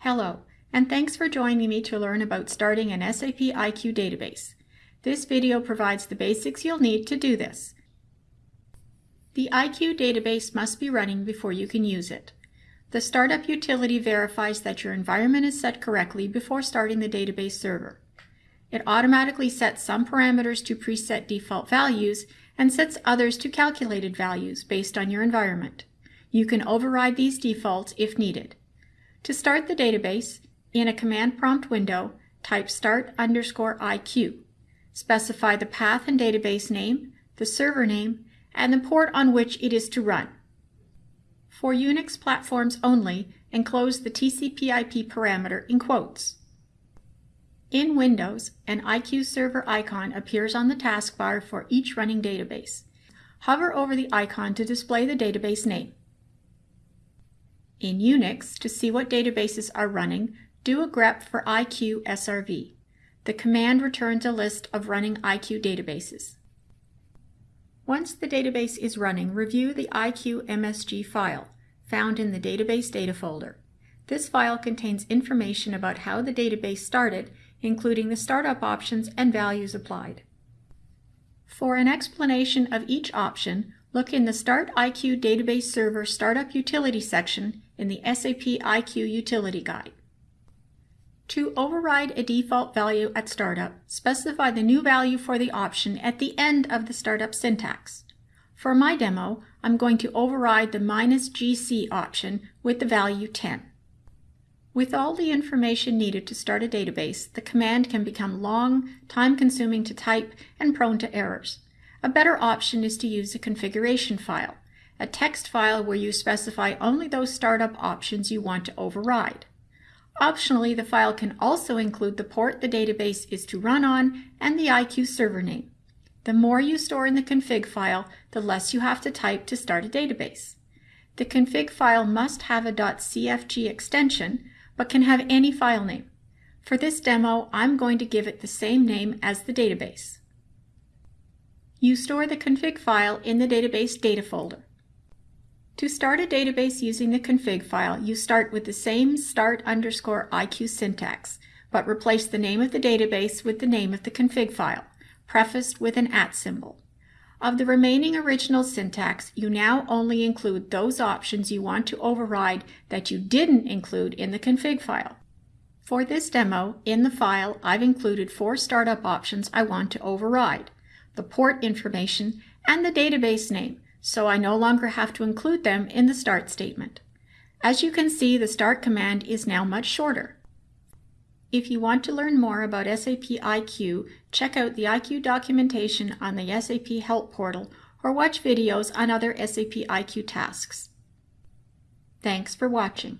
Hello, and thanks for joining me to learn about starting an SAP IQ database. This video provides the basics you'll need to do this. The IQ database must be running before you can use it. The startup utility verifies that your environment is set correctly before starting the database server. It automatically sets some parameters to preset default values and sets others to calculated values based on your environment. You can override these defaults if needed. To start the database, in a command prompt window, type start underscore IQ. Specify the path and database name, the server name, and the port on which it is to run. For Unix platforms only, enclose the TCP IP parameter in quotes. In Windows, an IQ server icon appears on the taskbar for each running database. Hover over the icon to display the database name. In Unix, to see what databases are running, do a grep for IQ SRV. The command returns a list of running IQ databases. Once the database is running, review the IQ MSG file, found in the Database Data folder. This file contains information about how the database started, including the startup options and values applied. For an explanation of each option, look in the Start IQ Database Server Startup Utility section in the SAP IQ Utility Guide. To override a default value at startup, specify the new value for the option at the end of the startup syntax. For my demo, I'm going to override the minus GC option with the value 10. With all the information needed to start a database, the command can become long, time-consuming to type, and prone to errors. A better option is to use a configuration file, a text file where you specify only those startup options you want to override. Optionally, the file can also include the port the database is to run on and the IQ server name. The more you store in the config file, the less you have to type to start a database. The config file must have a .cfg extension, but can have any file name. For this demo, I'm going to give it the same name as the database. You store the config file in the database data folder. To start a database using the config file, you start with the same start underscore IQ syntax, but replace the name of the database with the name of the config file, prefaced with an at symbol. Of the remaining original syntax, you now only include those options you want to override that you didn't include in the config file. For this demo, in the file, I've included four startup options I want to override, the port information, and the database name, so I no longer have to include them in the start statement. As you can see, the start command is now much shorter. If you want to learn more about SAP IQ, check out the IQ documentation on the SAP Help portal or watch videos on other SAP IQ tasks. Thanks for watching.